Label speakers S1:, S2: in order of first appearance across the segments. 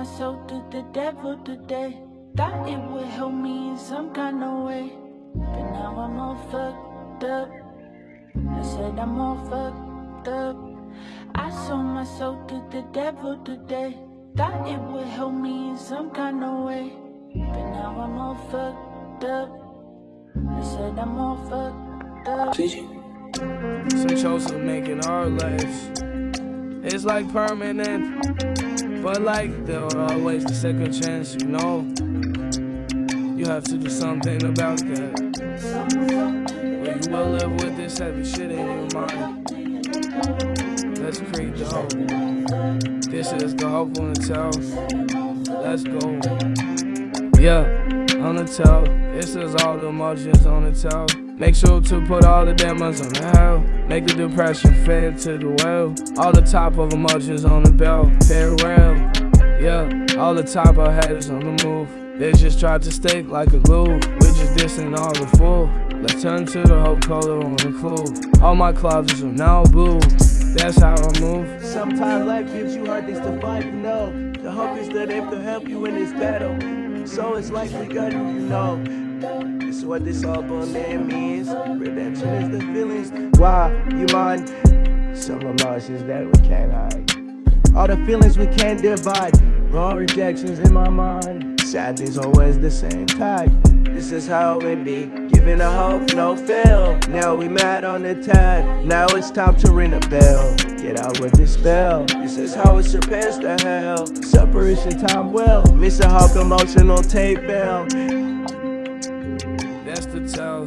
S1: my soul to the devil today. Thought it would help me in some kind of way. But now I'm all fucked up. I said I'm all fucked up. I sold my soul to the devil today. Thought it would help me in some kind of way. But now I'm all fucked up. I said I'm all fucked up.
S2: Some chose to make it our lives. It's like permanent, but like there are always the second chance, you know. You have to do something about that. Or you will live with this heavy shit in your mind. Let's create the hope. This is the hope on the tell. Let's go. Yeah, on the tell. This is all the emotions on the tell. Make sure to put all the demons on the hell. Make the depression fade to the well. All the top of emotions on the bell. Farewell. Yeah, all the top of haters on the move. They just tried to stick like a glue. We just dissing all the fool. Let's turn to the hope color on the clue. All my closets are now blue. That's how I move.
S3: Sometimes life gives you hard things to fight, you know. The hope is that they can help you in this battle. So it's like we got you know. This is what this album name means. Redemption is the feelings. Why you mind? Some emotions that we can't hide. All the feelings we can't divide. Wrong rejections in my mind. Sadness always the same type. This is how it be. Giving a hope, no fail. Now we mad on the tide. Now it's time to ring a bell. Get out with this spell. This is how it surpass the hell. Separation time well. Mr. Hawk emotional tape bell
S2: to tell.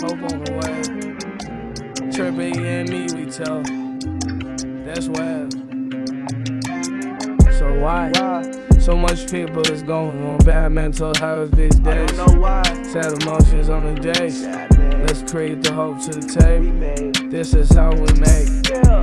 S2: Hope on the way. Trippy and me, we tell. That's why. So why?
S3: why?
S2: So much people is going on. Bad mental health these days.
S3: I don't know why.
S2: Sad emotions on the
S3: days.
S2: Let's create the hope to the tape. This is how we make.
S3: Yeah.